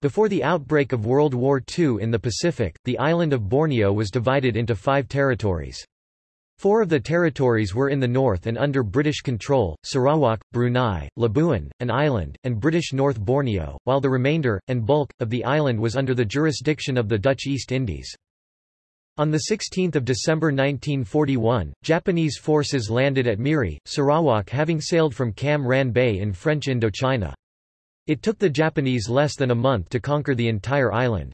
Before the outbreak of World War II in the Pacific, the island of Borneo was divided into five territories. Four of the territories were in the north and under British control, Sarawak, Brunei, Labuan, an island, and British North Borneo, while the remainder, and bulk, of the island was under the jurisdiction of the Dutch East Indies. On 16 December 1941, Japanese forces landed at Miri, Sarawak having sailed from Cam Ranh Bay in French Indochina. It took the Japanese less than a month to conquer the entire island.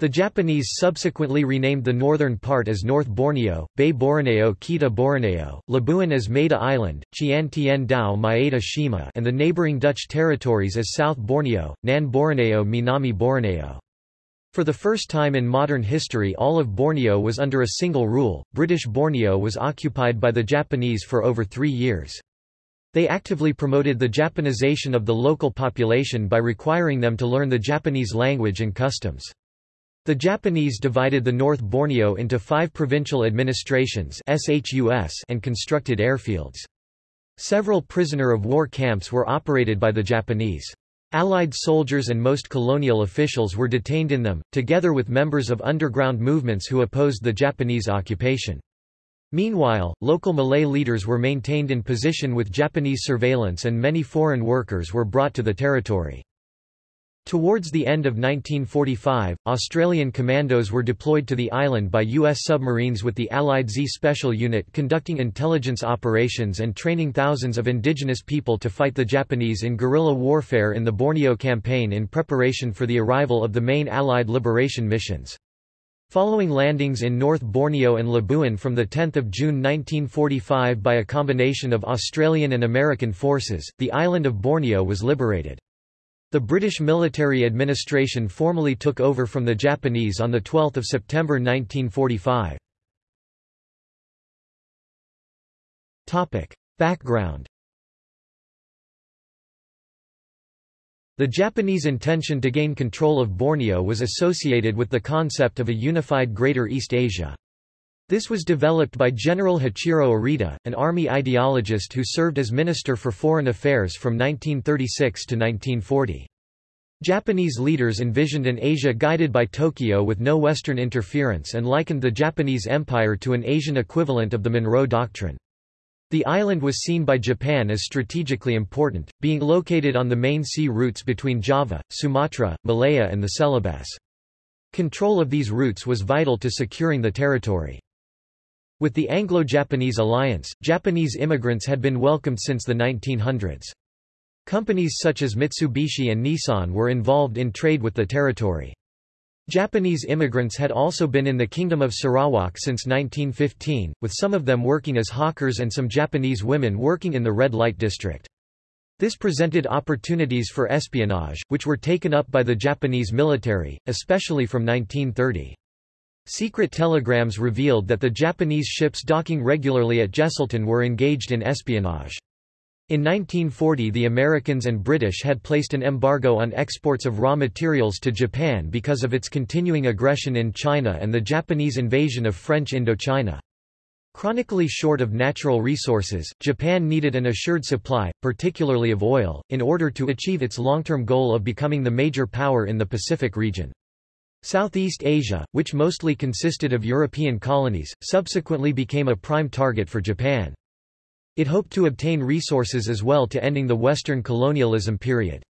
The Japanese subsequently renamed the northern part as North Borneo, Bay Borneo Kita Borneo, Labuan as Maeda Island, Chian Tien Dao Maeda Shima and the neighboring Dutch territories as South Borneo, Nan Borneo Minami Borneo. For the first time in modern history all of Borneo was under a single rule, British Borneo was occupied by the Japanese for over three years. They actively promoted the Japanization of the local population by requiring them to learn the Japanese language and customs. The Japanese divided the North Borneo into five provincial administrations and constructed airfields. Several prisoner of war camps were operated by the Japanese. Allied soldiers and most colonial officials were detained in them, together with members of underground movements who opposed the Japanese occupation. Meanwhile, local Malay leaders were maintained in position with Japanese surveillance and many foreign workers were brought to the territory. Towards the end of 1945, Australian commandos were deployed to the island by U.S. submarines with the Allied Z Special Unit conducting intelligence operations and training thousands of indigenous people to fight the Japanese in guerrilla warfare in the Borneo Campaign in preparation for the arrival of the main Allied liberation missions. Following landings in North Borneo and Labuan from 10 June 1945 by a combination of Australian and American forces, the island of Borneo was liberated. The British military administration formally took over from the Japanese on 12 September 1945. Background The Japanese intention to gain control of Borneo was associated with the concept of a unified Greater East Asia. This was developed by General Hachiro Arita, an army ideologist who served as Minister for Foreign Affairs from 1936 to 1940. Japanese leaders envisioned an Asia guided by Tokyo with no Western interference and likened the Japanese Empire to an Asian equivalent of the Monroe Doctrine. The island was seen by Japan as strategically important, being located on the main sea routes between Java, Sumatra, Malaya and the Celebes. Control of these routes was vital to securing the territory. With the Anglo-Japanese alliance, Japanese immigrants had been welcomed since the 1900s. Companies such as Mitsubishi and Nissan were involved in trade with the territory. Japanese immigrants had also been in the Kingdom of Sarawak since 1915, with some of them working as hawkers and some Japanese women working in the red light district. This presented opportunities for espionage, which were taken up by the Japanese military, especially from 1930. Secret telegrams revealed that the Japanese ships docking regularly at Jesselton were engaged in espionage. In 1940 the Americans and British had placed an embargo on exports of raw materials to Japan because of its continuing aggression in China and the Japanese invasion of French Indochina. Chronically short of natural resources, Japan needed an assured supply, particularly of oil, in order to achieve its long-term goal of becoming the major power in the Pacific region. Southeast Asia, which mostly consisted of European colonies, subsequently became a prime target for Japan. It hoped to obtain resources as well to ending the Western colonialism period.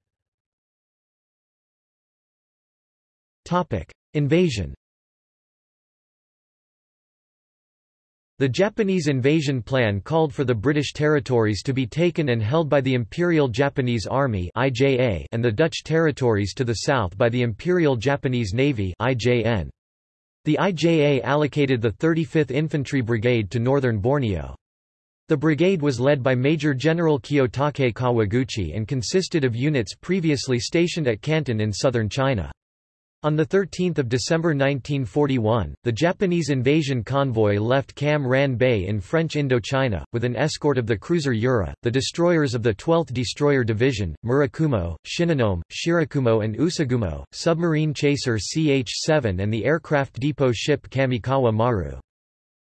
Invasion The Japanese invasion plan called for the British territories to be taken and held by the Imperial Japanese Army and the Dutch territories to the south by the Imperial Japanese Navy The IJA allocated the 35th Infantry Brigade to northern Borneo. The brigade was led by Major General Kiyotake Kawaguchi and consisted of units previously stationed at Canton in southern China. On 13 December 1941, the Japanese invasion convoy left Cam Ranh Bay in French Indochina, with an escort of the cruiser Yura, the destroyers of the 12th Destroyer Division, Murakumo, Shinonome, Shirakumo and Usugumo, submarine chaser CH-7 and the aircraft depot ship Kamikawa Maru.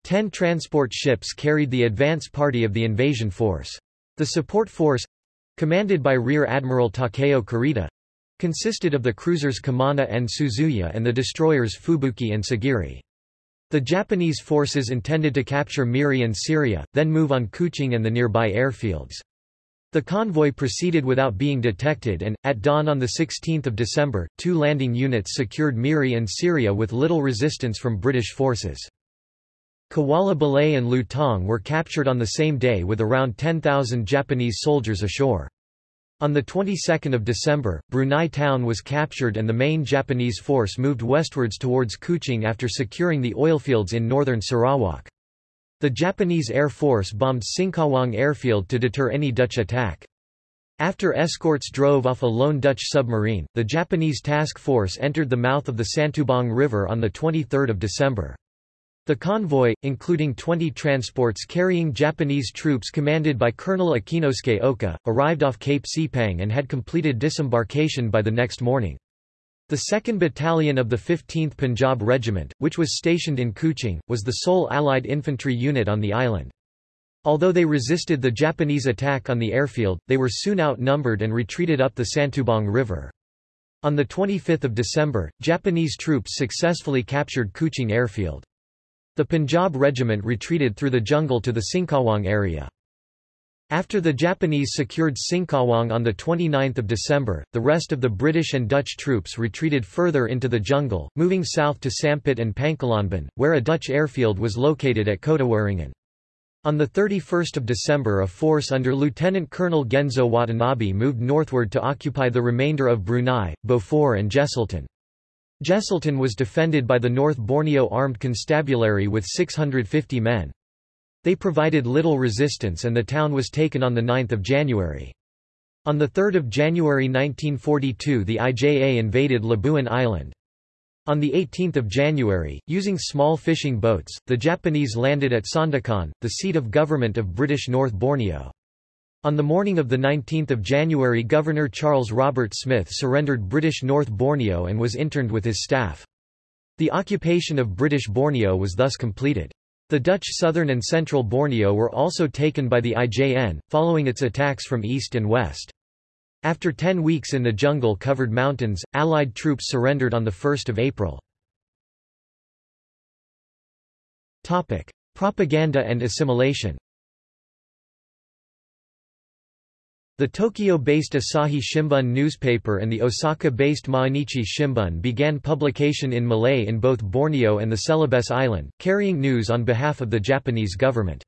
Ten transport ships carried the advance party of the invasion force. The support force—commanded by Rear Admiral Takeo Kurita, consisted of the cruisers Kumano and Suzuya and the destroyers Fubuki and Sagiri. The Japanese forces intended to capture Miri and Seria, then move on Kuching and the nearby airfields. The convoy proceeded without being detected and, at dawn on 16 December, two landing units secured Miri and Seria with little resistance from British forces. Kuala Belait and Lutong were captured on the same day with around 10,000 Japanese soldiers ashore. On the 22nd of December, Brunei town was captured and the main Japanese force moved westwards towards Kuching after securing the oilfields in northern Sarawak. The Japanese Air Force bombed Singkawang airfield to deter any Dutch attack. After escorts drove off a lone Dutch submarine, the Japanese task force entered the mouth of the Santubong River on 23 December. The convoy, including 20 transports carrying Japanese troops commanded by Colonel Akinosuke Oka, arrived off Cape Sepang and had completed disembarkation by the next morning. The 2nd Battalion of the 15th Punjab Regiment, which was stationed in Kuching, was the sole Allied infantry unit on the island. Although they resisted the Japanese attack on the airfield, they were soon outnumbered and retreated up the Santubong River. On 25 December, Japanese troops successfully captured Kuching airfield. The Punjab regiment retreated through the jungle to the Singkawang area. After the Japanese secured Singkawang on 29 December, the rest of the British and Dutch troops retreated further into the jungle, moving south to Sampit and Pangkalanbun, where a Dutch airfield was located at Kotawaringin. On 31 December a force under Lieutenant Colonel Genzo Watanabe moved northward to occupy the remainder of Brunei, Beaufort and Jesselton. Jesselton was defended by the North Borneo Armed Constabulary with 650 men. They provided little resistance and the town was taken on 9 January. On 3 January 1942 the IJA invaded Labuan Island. On 18 January, using small fishing boats, the Japanese landed at Sandakan, the seat of government of British North Borneo. On the morning of 19 January Governor Charles Robert Smith surrendered British North Borneo and was interned with his staff. The occupation of British Borneo was thus completed. The Dutch southern and central Borneo were also taken by the IJN, following its attacks from east and west. After ten weeks in the jungle-covered mountains, Allied troops surrendered on 1 April. Propaganda and assimilation The Tokyo-based Asahi Shimbun newspaper and the Osaka-based Mainichi Shimbun began publication in Malay in both Borneo and the Celebes Island, carrying news on behalf of the Japanese government.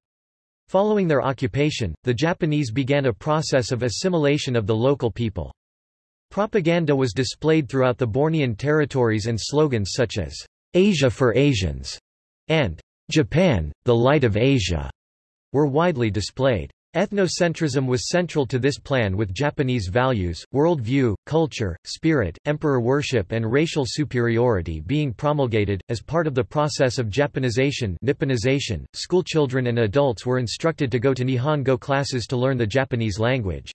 Following their occupation, the Japanese began a process of assimilation of the local people. Propaganda was displayed throughout the Bornean territories and slogans such as, Asia for Asians, and Japan, the Light of Asia, were widely displayed. Ethnocentrism was central to this plan with Japanese values, world view, culture, spirit, emperor worship and racial superiority being promulgated. As part of the process of Japanization Nipponization, schoolchildren and adults were instructed to go to Nihongo classes to learn the Japanese language.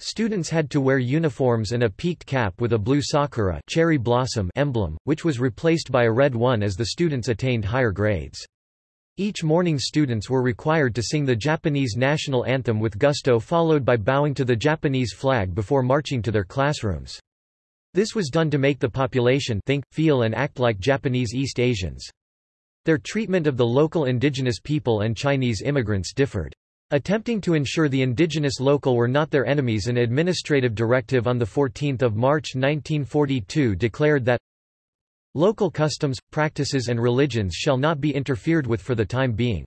Students had to wear uniforms and a peaked cap with a blue sakura cherry blossom emblem, which was replaced by a red one as the students attained higher grades. Each morning students were required to sing the Japanese national anthem with gusto followed by bowing to the Japanese flag before marching to their classrooms. This was done to make the population think, feel and act like Japanese East Asians. Their treatment of the local indigenous people and Chinese immigrants differed. Attempting to ensure the indigenous local were not their enemies an administrative directive on 14 March 1942 declared that Local customs, practices and religions shall not be interfered with for the time being.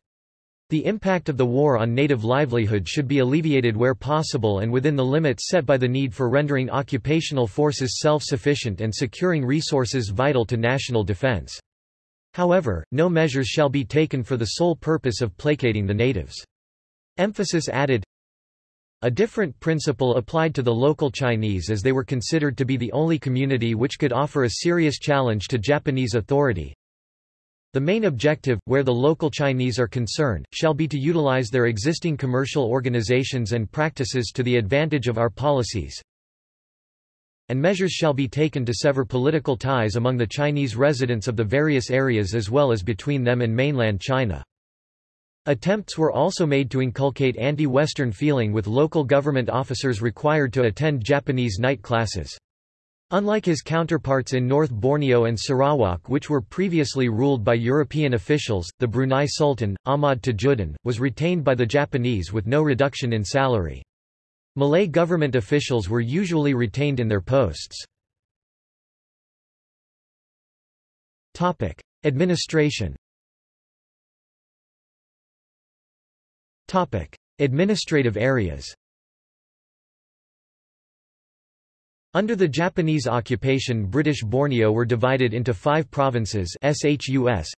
The impact of the war on native livelihood should be alleviated where possible and within the limits set by the need for rendering occupational forces self-sufficient and securing resources vital to national defense. However, no measures shall be taken for the sole purpose of placating the natives. Emphasis added, a different principle applied to the local Chinese as they were considered to be the only community which could offer a serious challenge to Japanese authority. The main objective, where the local Chinese are concerned, shall be to utilize their existing commercial organizations and practices to the advantage of our policies, and measures shall be taken to sever political ties among the Chinese residents of the various areas as well as between them and mainland China. Attempts were also made to inculcate anti-Western feeling with local government officers required to attend Japanese night classes. Unlike his counterparts in North Borneo and Sarawak which were previously ruled by European officials, the Brunei Sultan, Ahmad Tajuddin, was retained by the Japanese with no reduction in salary. Malay government officials were usually retained in their posts. Administration Administrative areas. Under the Japanese occupation British Borneo were divided into five provinces SHUS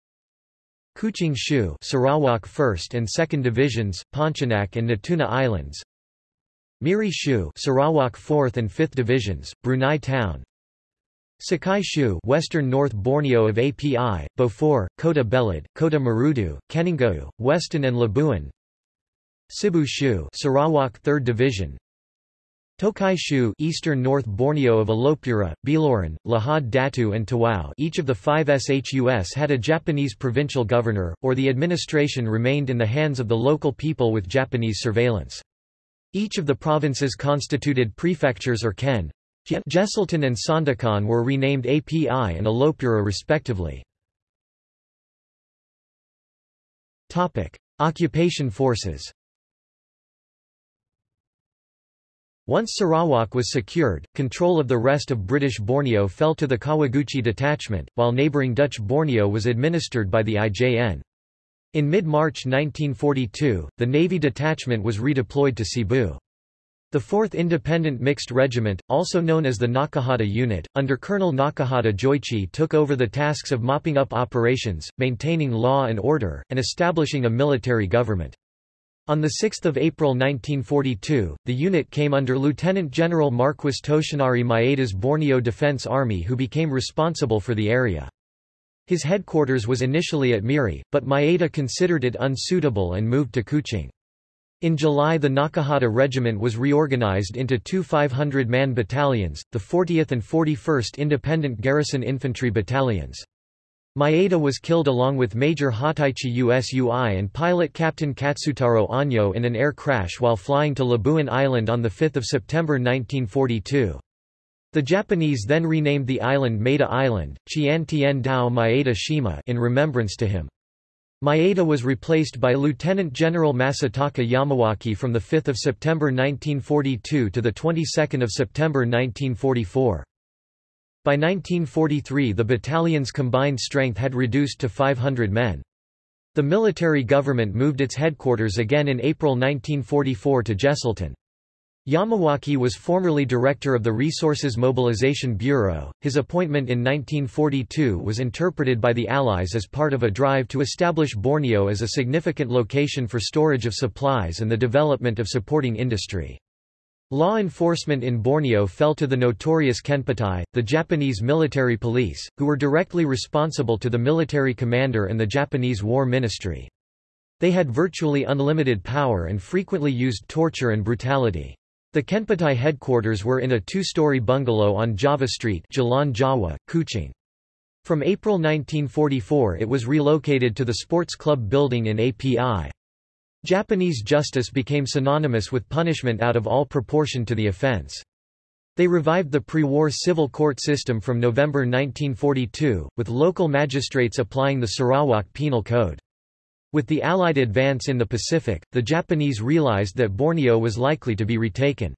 Kuching Shu Sarawak 1st and 2nd Divisions, Pontianak and Natuna Islands Miri Shu Sarawak 4th and 5th Divisions, Brunei Town Sakai Shu Western North Borneo of API, Beaufort, Kota Belud, Kota Marudu, Keningau, Weston and Labuan Sibu Shu Sarawak 3rd Division Tokai Shu Eastern North Borneo of Elopura, Beluran, Lahad Datu and Tawau each of the five SHUS had a Japanese provincial governor, or the administration remained in the hands of the local people with Japanese surveillance. Each of the provinces constituted prefectures or ken. Jesselton and Sandakan were renamed API and Elopura respectively. Occupation forces Once Sarawak was secured, control of the rest of British Borneo fell to the Kawaguchi detachment, while neighbouring Dutch Borneo was administered by the IJN. In mid-March 1942, the Navy detachment was redeployed to Cebu. The 4th Independent Mixed Regiment, also known as the Nakahata Unit, under Colonel Nakahata Joichi took over the tasks of mopping up operations, maintaining law and order, and establishing a military government. On 6 April 1942, the unit came under Lieutenant General Marquis Toshinari Maeda's Borneo Defense Army who became responsible for the area. His headquarters was initially at Miri, but Maeda considered it unsuitable and moved to Kuching. In July the Nakahata Regiment was reorganized into two 500-man battalions, the 40th and 41st Independent Garrison Infantry Battalions. Maeda was killed along with Major Hataichi Usui and pilot Captain Katsutaro Anyo in an air crash while flying to Labuan Island on 5 September 1942. The Japanese then renamed the island Maeda Island, Chiantien Dao Maeda Shima in remembrance to him. Maeda was replaced by Lieutenant General Masataka Yamawaki from 5 September 1942 to 22 September 1944. By 1943 the battalion's combined strength had reduced to 500 men. The military government moved its headquarters again in April 1944 to Jesselton. Yamawaki was formerly director of the Resources Mobilization Bureau. His appointment in 1942 was interpreted by the Allies as part of a drive to establish Borneo as a significant location for storage of supplies and the development of supporting industry. Law enforcement in Borneo fell to the notorious Kempeitai, the Japanese military police, who were directly responsible to the military commander and the Japanese War Ministry. They had virtually unlimited power and frequently used torture and brutality. The Kempeitai headquarters were in a two-story bungalow on Java Street Jalan Jawa, Kuching. From April 1944 it was relocated to the Sports Club building in API. Japanese justice became synonymous with punishment out of all proportion to the offense. They revived the pre-war civil court system from November 1942, with local magistrates applying the Sarawak Penal Code. With the Allied advance in the Pacific, the Japanese realized that Borneo was likely to be retaken.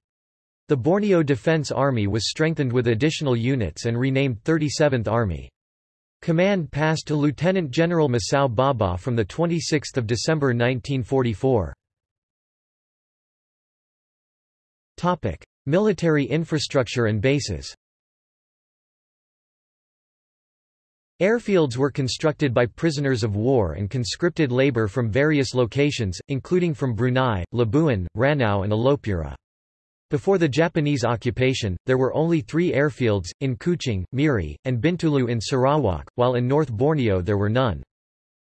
The Borneo Defense Army was strengthened with additional units and renamed 37th Army. Command passed to Lieutenant General Masao Baba from 26 December 1944. Military infrastructure and bases Airfields were constructed by prisoners of war and conscripted labor from various locations, including from Brunei, Labuan, Ranau and Elopura. Before the Japanese occupation, there were only three airfields, in Kuching, Miri, and Bintulu in Sarawak, while in North Borneo there were none.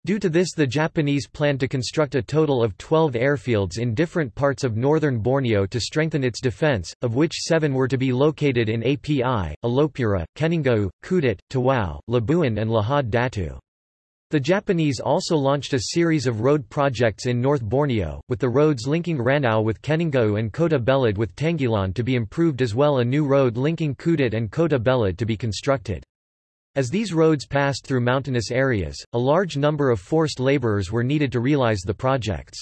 Due to this the Japanese planned to construct a total of 12 airfields in different parts of northern Borneo to strengthen its defence, of which seven were to be located in API, Elopura, Keningau, Kudat, Tawau, Labuan and Lahad Datu. The Japanese also launched a series of road projects in North Borneo, with the roads linking Ranau with Keningau and Kota Belud with Tenghilan to be improved as well a new road linking Kudat and Kota Belud to be constructed. As these roads passed through mountainous areas, a large number of forced laborers were needed to realize the projects.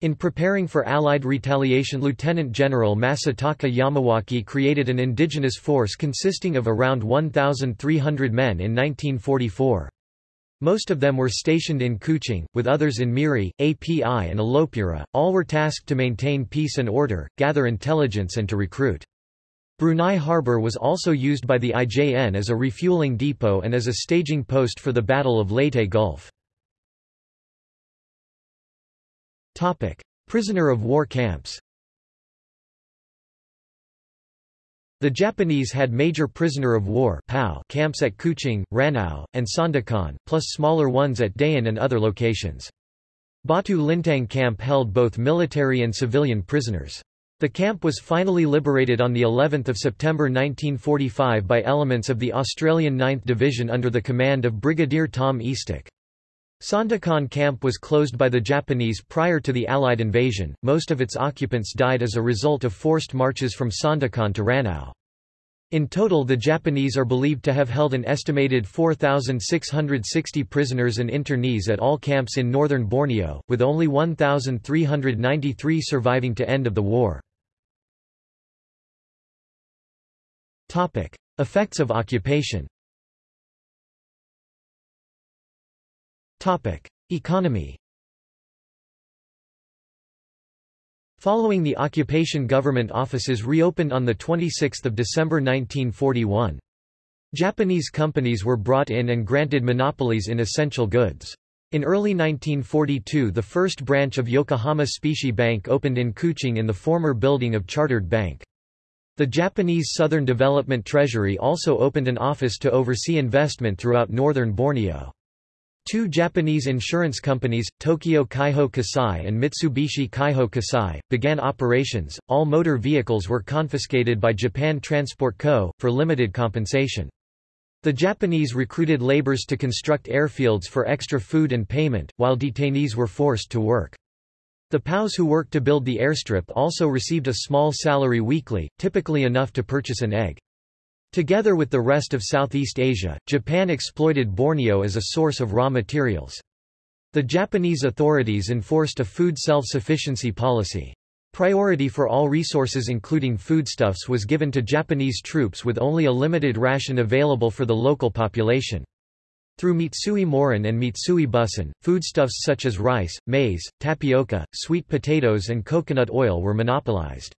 In preparing for Allied retaliation Lieutenant General Masataka Yamawaki created an indigenous force consisting of around 1,300 men in 1944. Most of them were stationed in Kuching, with others in Miri, API and Elopura. All were tasked to maintain peace and order, gather intelligence and to recruit. Brunei Harbour was also used by the IJN as a refueling depot and as a staging post for the Battle of Leyte Gulf. Prisoner of war camps The Japanese had major prisoner of war camps at Kuching, Ranau, and Sandakan, plus smaller ones at Dayan and other locations. Batu Lintang camp held both military and civilian prisoners. The camp was finally liberated on the 11th of September 1945 by elements of the Australian 9th Division under the command of Brigadier Tom Eastick. Sandakan camp was closed by the Japanese prior to the Allied invasion. Most of its occupants died as a result of forced marches from Sandakan to Ranau. In total the Japanese are believed to have held an estimated 4,660 prisoners and internees at all camps in northern Borneo, with only 1,393 surviving to end of the war. Effects of occupation Economy Following the occupation government offices reopened on 26 December 1941. Japanese companies were brought in and granted monopolies in essential goods. In early 1942 the first branch of Yokohama Specie Bank opened in Kuching in the former building of Chartered Bank. The Japanese Southern Development Treasury also opened an office to oversee investment throughout northern Borneo. Two Japanese insurance companies, Tokyo Kaiho Kasai and Mitsubishi Kaiho Kasai, began operations. All motor vehicles were confiscated by Japan Transport Co., for limited compensation. The Japanese recruited laborers to construct airfields for extra food and payment, while detainees were forced to work. The POWs who worked to build the airstrip also received a small salary weekly, typically enough to purchase an egg. Together with the rest of Southeast Asia, Japan exploited Borneo as a source of raw materials. The Japanese authorities enforced a food self-sufficiency policy. Priority for all resources including foodstuffs was given to Japanese troops with only a limited ration available for the local population. Through Mitsui Norin and Mitsui Bussan, foodstuffs such as rice, maize, tapioca, sweet potatoes and coconut oil were monopolized.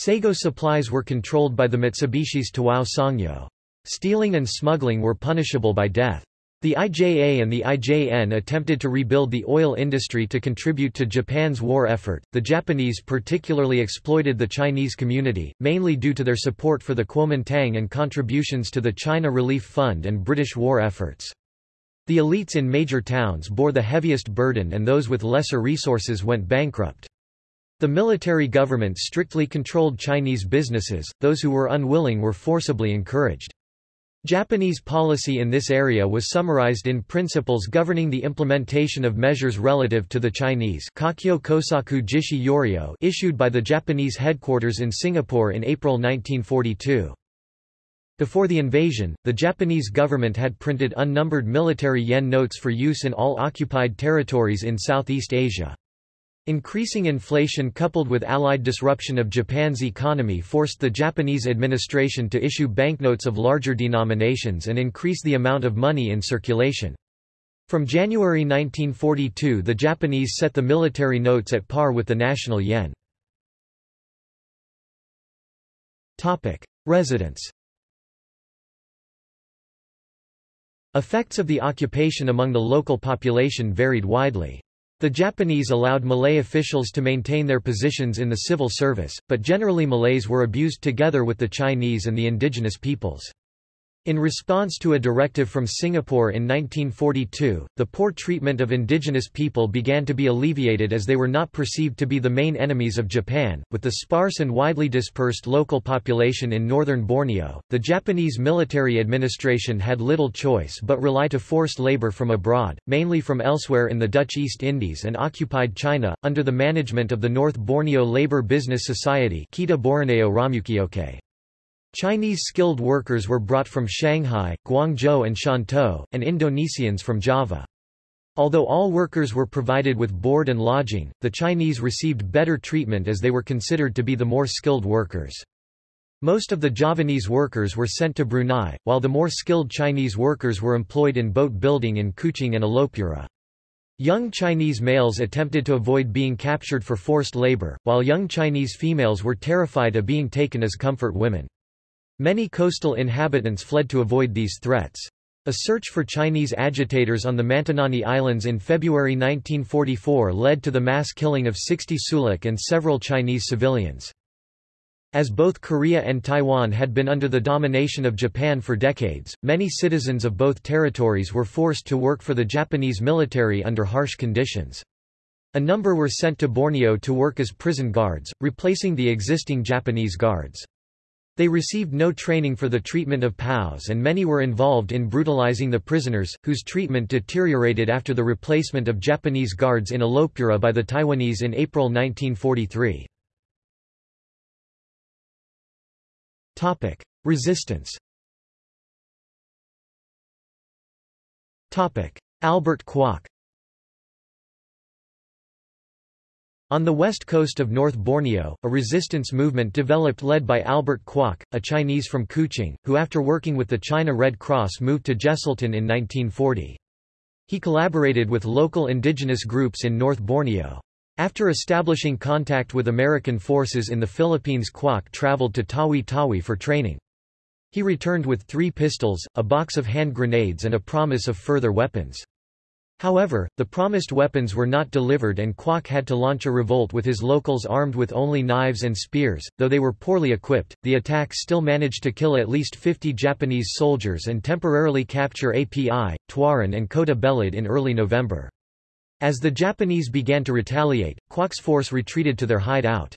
Sago supplies were controlled by the Mitsubishi's Tawau Sangyo. Stealing and smuggling were punishable by death. The IJA and the IJN attempted to rebuild the oil industry to contribute to Japan's war effort. The Japanese particularly exploited the Chinese community, mainly due to their support for the Kuomintang and contributions to the China Relief Fund and British war efforts. The elites in major towns bore the heaviest burden and those with lesser resources went bankrupt. The military government strictly controlled Chinese businesses, those who were unwilling were forcibly encouraged. Japanese policy in this area was summarized in Principles Governing the Implementation of Measures Relative to the Chinese Kakyo Kosaku Jishi Yoryo issued by the Japanese headquarters in Singapore in April 1942. Before the invasion, the Japanese government had printed unnumbered military yen notes for use in all occupied territories in Southeast Asia. Increasing inflation coupled with Allied disruption of Japan's economy forced the Japanese administration to issue banknotes of larger denominations and increase the amount of money in circulation. From January 1942 the Japanese set the military notes at par with the national yen. Residents Effects of the occupation among the local population varied widely. The Japanese allowed Malay officials to maintain their positions in the civil service, but generally Malays were abused together with the Chinese and the indigenous peoples. In response to a directive from Singapore in 1942, the poor treatment of indigenous people began to be alleviated as they were not perceived to be the main enemies of Japan. With the sparse and widely dispersed local population in northern Borneo, the Japanese military administration had little choice but rely to forced labor from abroad, mainly from elsewhere in the Dutch East Indies and occupied China, under the management of the North Borneo Labour Business Society Kita Borneo Ramukioke. Chinese skilled workers were brought from Shanghai, Guangzhou and Shantou, and Indonesians from Java. Although all workers were provided with board and lodging, the Chinese received better treatment as they were considered to be the more skilled workers. Most of the Javanese workers were sent to Brunei, while the more skilled Chinese workers were employed in boat building in Kuching and Elopura. Young Chinese males attempted to avoid being captured for forced labor, while young Chinese females were terrified of being taken as comfort women. Many coastal inhabitants fled to avoid these threats. A search for Chinese agitators on the Mantanani Islands in February 1944 led to the mass killing of 60 Suluk and several Chinese civilians. As both Korea and Taiwan had been under the domination of Japan for decades, many citizens of both territories were forced to work for the Japanese military under harsh conditions. A number were sent to Borneo to work as prison guards, replacing the existing Japanese guards. They received no training for the treatment of POWs and many were involved in brutalizing the prisoners, whose treatment deteriorated after the replacement of Japanese guards in Elopura by the Taiwanese in April 1943. Resistance Albert Kwok On the west coast of North Borneo, a resistance movement developed led by Albert Kwok, a Chinese from Kuching, who after working with the China Red Cross moved to Jesselton in 1940. He collaborated with local indigenous groups in North Borneo. After establishing contact with American forces in the Philippines Kwok traveled to Tawi-Tawi for training. He returned with three pistols, a box of hand grenades and a promise of further weapons. However, the promised weapons were not delivered and Kwok had to launch a revolt with his locals armed with only knives and spears. Though they were poorly equipped, the attack still managed to kill at least 50 Japanese soldiers and temporarily capture API, Tuaran and Kota Belud in early November. As the Japanese began to retaliate, Kwok's force retreated to their hideout.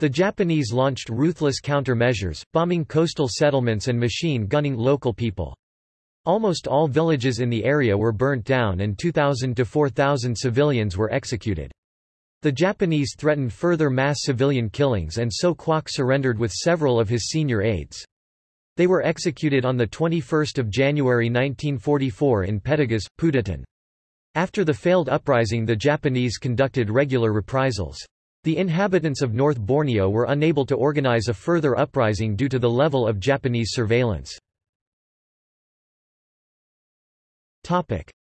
The Japanese launched ruthless countermeasures, bombing coastal settlements and machine gunning local people. Almost all villages in the area were burnt down and 2,000 to 4,000 civilians were executed. The Japanese threatened further mass civilian killings and so Kwok surrendered with several of his senior aides. They were executed on 21 January 1944 in Petagas, Putatan. After the failed uprising the Japanese conducted regular reprisals. The inhabitants of North Borneo were unable to organize a further uprising due to the level of Japanese surveillance.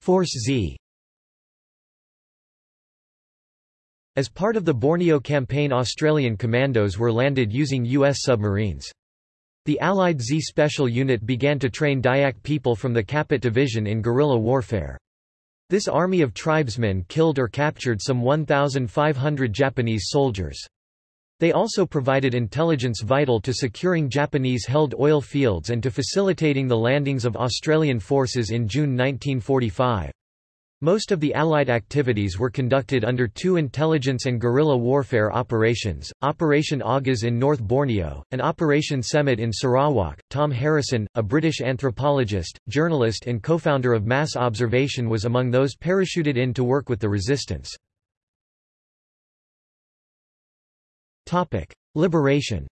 Force Z As part of the Borneo campaign Australian commandos were landed using U.S. submarines. The Allied Z Special Unit began to train Dayak people from the Kapit Division in guerrilla warfare. This army of tribesmen killed or captured some 1,500 Japanese soldiers. They also provided intelligence vital to securing Japanese-held oil fields and to facilitating the landings of Australian forces in June 1945. Most of the Allied activities were conducted under two intelligence and guerrilla warfare operations, Operation Agas in North Borneo, and Operation Semut in Sarawak. Tom Harrisson, a British anthropologist, journalist and co-founder of Mass Observation was among those parachuted in to work with the resistance. Topic: Liberation.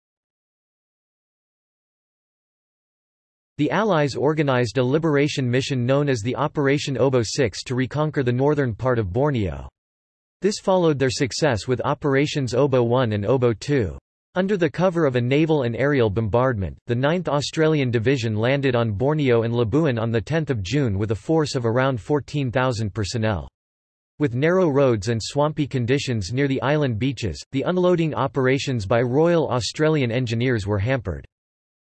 The Allies organized a liberation mission known as the Operation Oboe 6 to reconquer the northern part of Borneo. This followed their success with Operations Oboe 1 and Oboe 2. Under the cover of a naval and aerial bombardment, the 9th Australian Division landed on Borneo and Labuan on 10 June with a force of around 14,000 personnel. With narrow roads and swampy conditions near the island beaches, the unloading operations by Royal Australian Engineers were hampered.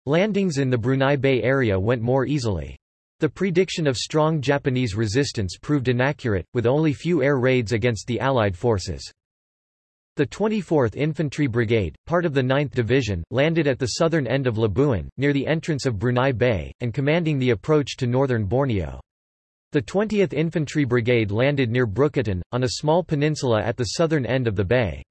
Landings in the Brunei Bay area went more easily. The prediction of strong Japanese resistance proved inaccurate, with only few air raids against the Allied forces. The 24th Infantry Brigade, part of the 9th Division, landed at the southern end of Labuan, near the entrance of Brunei Bay, and commanding the approach to northern Borneo. The 20th Infantry Brigade landed near Brooketon, on a small peninsula at the southern end of the bay.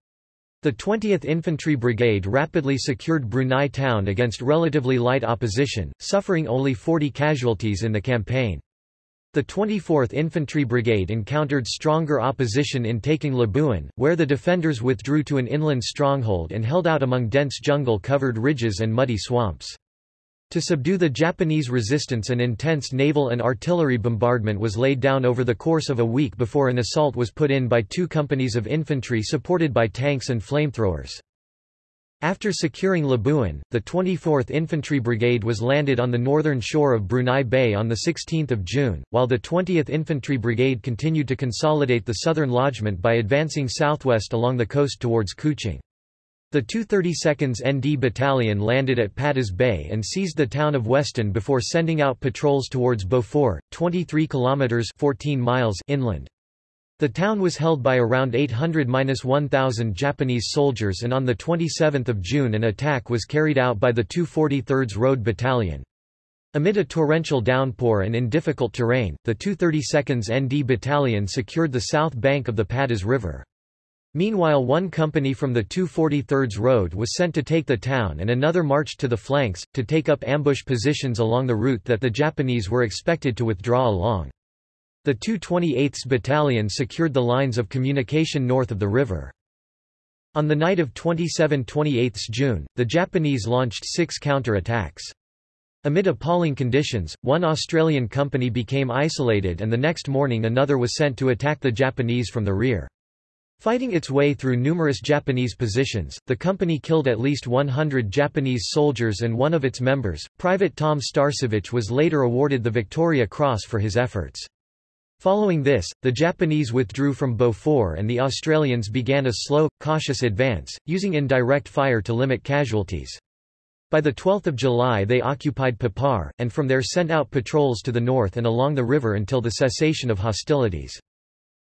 The 20th Infantry Brigade rapidly secured Brunei town against relatively light opposition, suffering only 40 casualties in the campaign. The 24th Infantry Brigade encountered stronger opposition in taking Labuan, where the defenders withdrew to an inland stronghold and held out among dense jungle-covered ridges and muddy swamps. To subdue the Japanese resistance an intense naval and artillery bombardment was laid down over the course of a week before an assault was put in by two companies of infantry supported by tanks and flamethrowers. After securing Labuan, the 24th Infantry Brigade was landed on the northern shore of Brunei Bay on 16 June, while the 20th Infantry Brigade continued to consolidate the southern lodgement by advancing southwest along the coast towards Kuching. The 232nd ND Battalion landed at Padas Bay and seized the town of Weston before sending out patrols towards Beaufort, 23 kilometers 14 miles inland. The town was held by around 800–1000 Japanese soldiers and on 27 June an attack was carried out by the 243rd Road Battalion. Amid a torrential downpour and in difficult terrain, the 232nd ND Battalion secured the south bank of the Padas River. Meanwhile one company from the 243rd Road was sent to take the town and another marched to the flanks, to take up ambush positions along the route that the Japanese were expected to withdraw along. The 228th Battalion secured the lines of communication north of the river. On the night of 27–28 June, the Japanese launched six counter-attacks. Amid appalling conditions, one Australian company became isolated and the next morning another was sent to attack the Japanese from the rear. Fighting its way through numerous Japanese positions, the company killed at least 100 Japanese soldiers and one of its members, Private Tom Starcevich was later awarded the Victoria Cross for his efforts. Following this, the Japanese withdrew from Beaufort and the Australians began a slow, cautious advance, using indirect fire to limit casualties. By 12 July they occupied Papar, and from there sent out patrols to the north and along the river until the cessation of hostilities.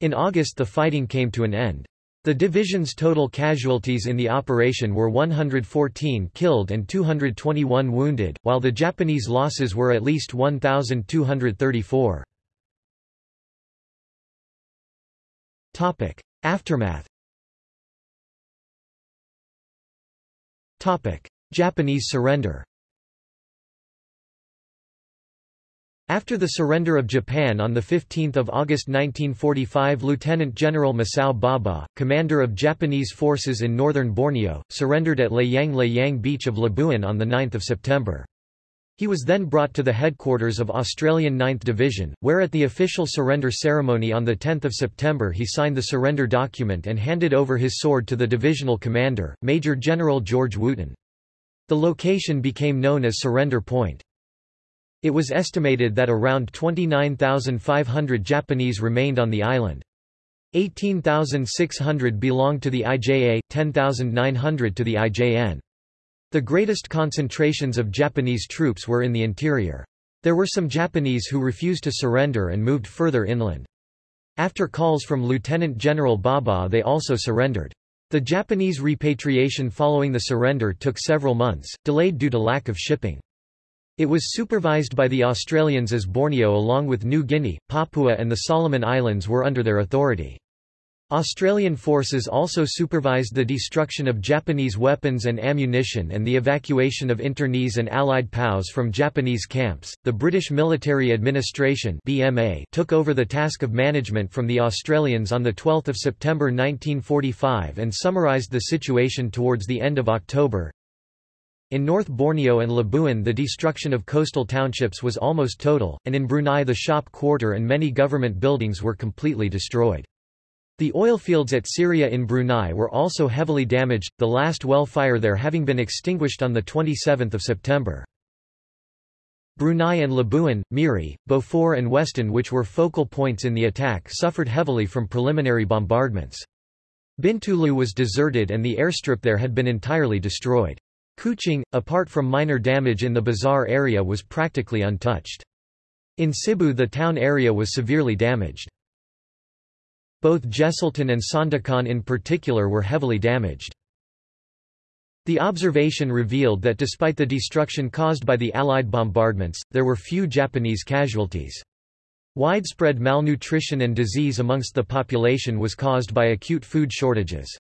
In August the fighting came to an end. The division's total casualties in the operation were 114 killed and 221 wounded, while the Japanese losses were at least 1,234. Aftermath Japanese surrender After the surrender of Japan on 15 August 1945 Lieutenant General Masao Baba, commander of Japanese forces in northern Borneo, surrendered at Layang Layang Beach of Labuan on 9 September. He was then brought to the headquarters of Australian 9th Division, where at the official surrender ceremony on 10 September he signed the surrender document and handed over his sword to the divisional commander, Major General George Wootten. The location became known as Surrender Point. It was estimated that around 29,500 Japanese remained on the island. 18,600 belonged to the IJA, 10,900 to the IJN. The greatest concentrations of Japanese troops were in the interior. There were some Japanese who refused to surrender and moved further inland. After calls from Lieutenant General Baba they also surrendered. The Japanese repatriation following the surrender took several months, delayed due to lack of shipping. It was supervised by the Australians as Borneo along with New Guinea, Papua and the Solomon Islands were under their authority. Australian forces also supervised the destruction of Japanese weapons and ammunition and the evacuation of internees and Allied POWs from Japanese camps. The British Military Administration (BMA) took over the task of management from the Australians on the 12th of September 1945 and summarised the situation towards the end of October. In North Borneo and Labuan the destruction of coastal townships was almost total, and in Brunei the shop quarter and many government buildings were completely destroyed. The oil fields at Seria in Brunei were also heavily damaged, the last well fire there having been extinguished on 27 September. Brunei and Labuan, Miri, Beaufort and Weston which were focal points in the attack suffered heavily from preliminary bombardments. Bintulu was deserted and the airstrip there had been entirely destroyed. Kuching, apart from minor damage in the bazaar area was practically untouched. In Sibu the town area was severely damaged. Both Jesselton and Sandakan in particular were heavily damaged. The observation revealed that despite the destruction caused by the Allied bombardments, there were few Japanese casualties. Widespread malnutrition and disease amongst the population was caused by acute food shortages.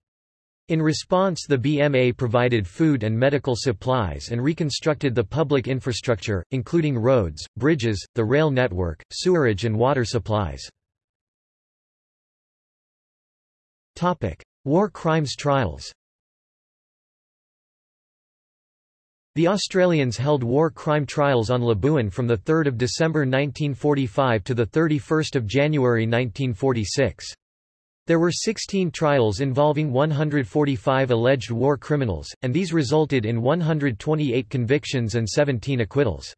In response the BMA provided food and medical supplies and reconstructed the public infrastructure, including roads, bridges, the rail network, sewerage and water supplies. War crimes trials The Australians held war crime trials on Labuan from 3 December 1945 to 31 January 1946. There were 16 trials involving 145 alleged war criminals, and these resulted in 128 convictions and 17 acquittals.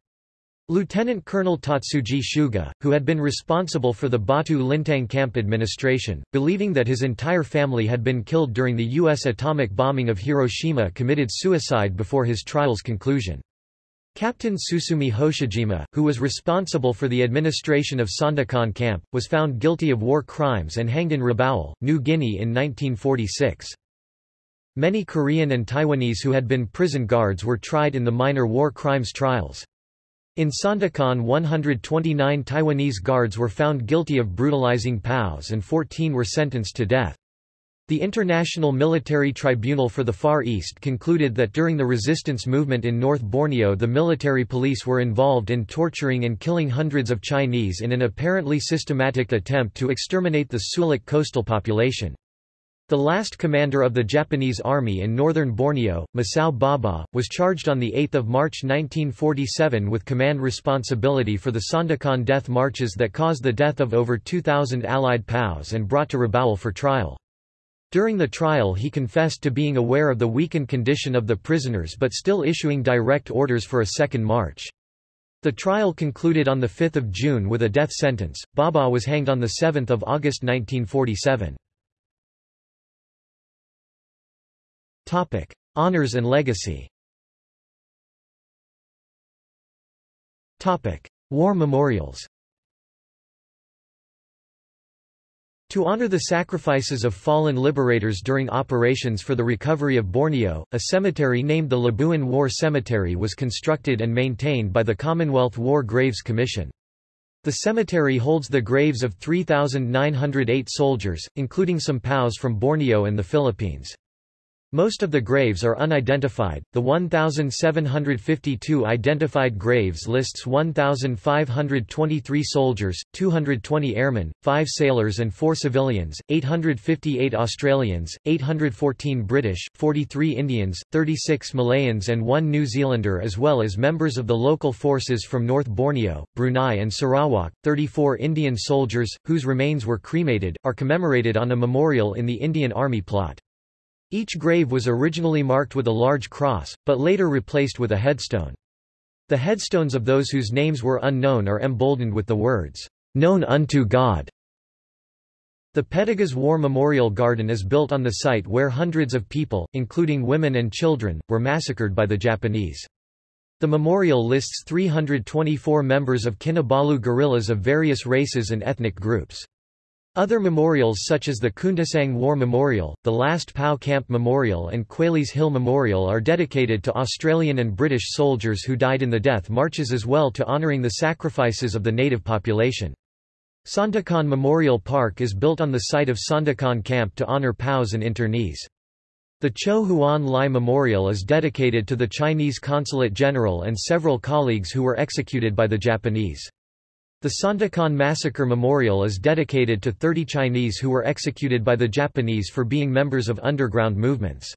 Lieutenant Colonel Tatsuji Suga, who had been responsible for the Batu Lintang camp administration, believing that his entire family had been killed during the U.S. atomic bombing of Hiroshima committed suicide before his trial's conclusion. Captain Susumi Hoshijima, who was responsible for the administration of Sandakan camp, was found guilty of war crimes and hanged in Rabaul, New Guinea in 1946. Many Korean and Taiwanese who had been prison guards were tried in the minor war crimes trials. In Sandakan 129 Taiwanese guards were found guilty of brutalizing POWs and 14 were sentenced to death. The International Military Tribunal for the Far East concluded that during the resistance movement in North Borneo the military police were involved in torturing and killing hundreds of Chinese in an apparently systematic attempt to exterminate the Suluk coastal population. The last commander of the Japanese army in northern Borneo, Masao Baba, was charged on 8 March 1947 with command responsibility for the Sandakan death marches that caused the death of over 2,000 Allied POWs and brought to Rabaul for trial. During the trial he confessed to being aware of the weakened condition of the prisoners but still issuing direct orders for a second march. The trial concluded on 5 June with a death sentence. Baba was hanged on 7 August 1947. Topic: Honors and legacy. War memorials. To honor the sacrifices of fallen liberators during operations for the recovery of Borneo, a cemetery named the Labuan War Cemetery was constructed and maintained by the Commonwealth War Graves Commission. The cemetery holds the graves of 3,908 soldiers, including some POWs from Borneo and the Philippines. Most of the graves are unidentified. The 1,752 identified graves lists 1,523 soldiers, 220 airmen, 5 sailors and 4 civilians, 858 Australians, 814 British, 43 Indians, 36 Malayans and 1 New Zealander as well as members of the local forces from North Borneo, Brunei and Sarawak. 34 Indian soldiers, whose remains were cremated, are commemorated on a memorial in the Indian Army plot. Each grave was originally marked with a large cross, but later replaced with a headstone. The headstones of those whose names were unknown are emboldened with the words, "...known unto God." The Petagas War Memorial Garden is built on the site where hundreds of people, including women and children, were massacred by the Japanese. The memorial lists 324 members of Kinabalu guerrillas of various races and ethnic groups. Other memorials such as the Kundasang War Memorial, the Last POW Camp Memorial and Quailey's Hill Memorial are dedicated to Australian and British soldiers who died in the death marches as well to honouring the sacrifices of the native population. Sandakan Memorial Park is built on the site of Sandakan Camp to honour POWs and internees. The Cho Huan Lai Memorial is dedicated to the Chinese Consulate General and several colleagues who were executed by the Japanese. The Sandakan Massacre Memorial is dedicated to 30 Chinese who were executed by the Japanese for being members of underground movements.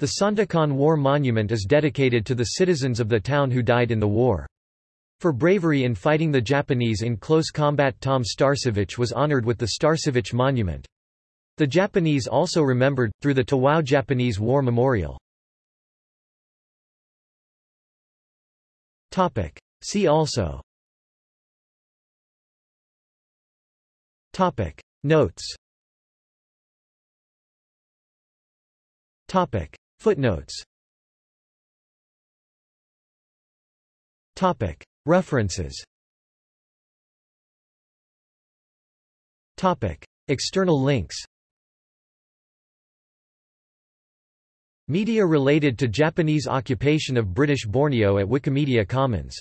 The Sandakan War Monument is dedicated to the citizens of the town who died in the war. For bravery in fighting the Japanese in close combat Tom Starcevich was honored with the Starcevich Monument. The Japanese also remembered, through the Tawau Japanese War Memorial. See also Topic. Notes. Topic. Footnotes. Topic. References. Topic. External links. Media related to Japanese occupation of British Borneo at Wikimedia Commons